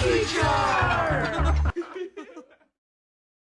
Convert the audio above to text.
Teacher!